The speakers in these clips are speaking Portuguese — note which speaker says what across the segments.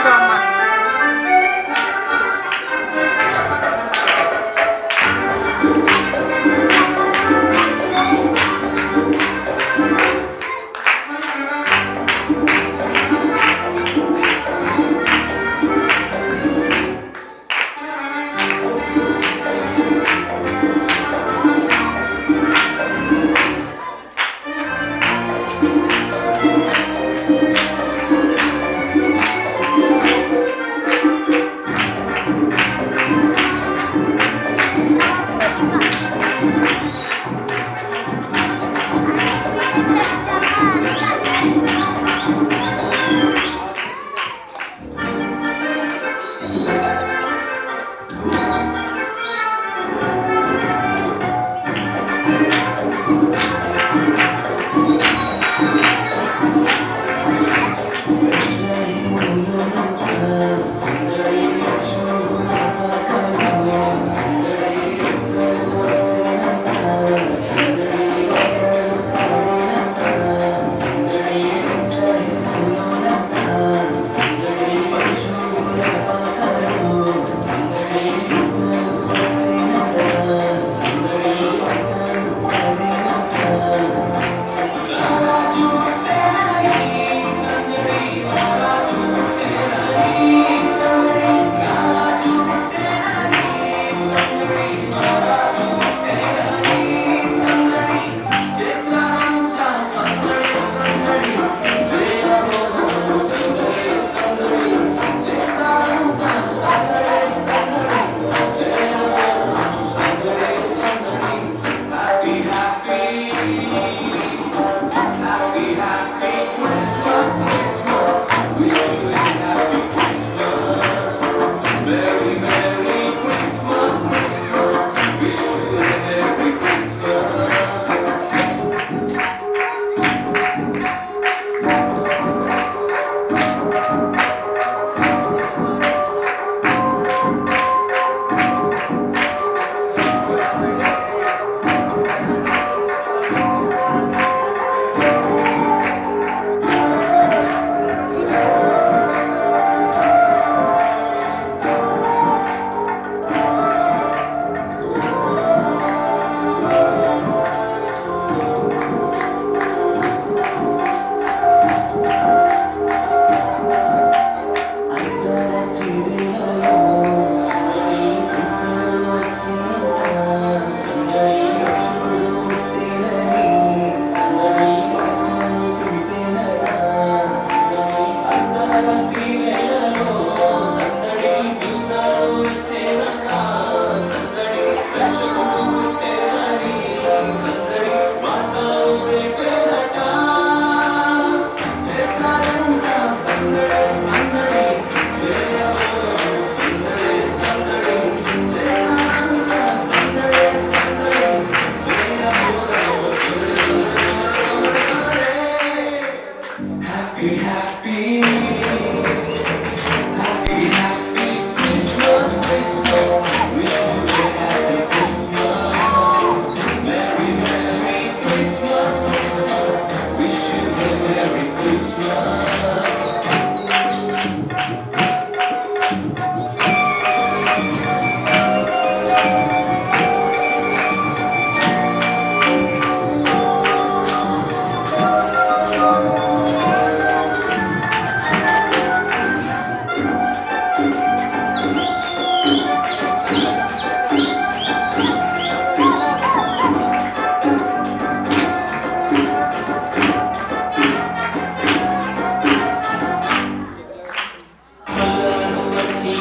Speaker 1: 知道吗？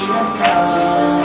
Speaker 2: minha.